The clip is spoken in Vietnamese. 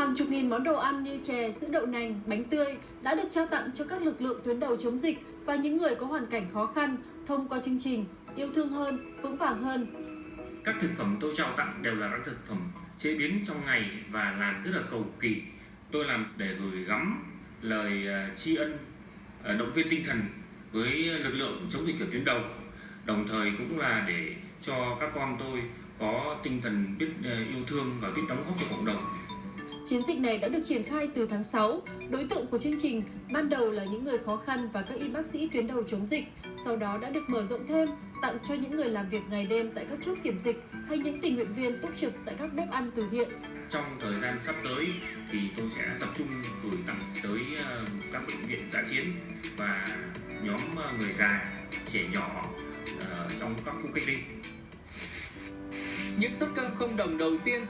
Hàng chục nghìn món đồ ăn như chè, sữa đậu nành, bánh tươi đã được trao tặng cho các lực lượng tuyến đầu chống dịch và những người có hoàn cảnh khó khăn thông qua chương trình Yêu thương hơn, vững vàng hơn. Các thực phẩm tôi trao tặng đều là các thực phẩm chế biến trong ngày và làm rất là cầu kỳ. Tôi làm để gửi gắm lời ờ, tri ân, ờ, động viên tinh thần với lực lượng chống dịch ở tuyến đầu. Đồng thời cũng là để cho các con tôi có tinh thần biết ờ, yêu thương và biết đóng góp cho cộng đồng. Chiến dịch này đã được triển khai từ tháng 6. Đối tượng của chương trình ban đầu là những người khó khăn và các y bác sĩ tuyến đầu chống dịch, sau đó đã được mở rộng thêm tặng cho những người làm việc ngày đêm tại các chốt kiểm dịch hay những tình nguyện viên túc trực tại các bếp ăn từ thiện. Trong thời gian sắp tới thì tôi sẽ tập trung gửi tặng tới ờ, các bệnh viện dã chiến và nhóm ờ, người già, trẻ nhỏ ờ, trong các khu cách ly. Những suất cơm không đồng đầu tiên của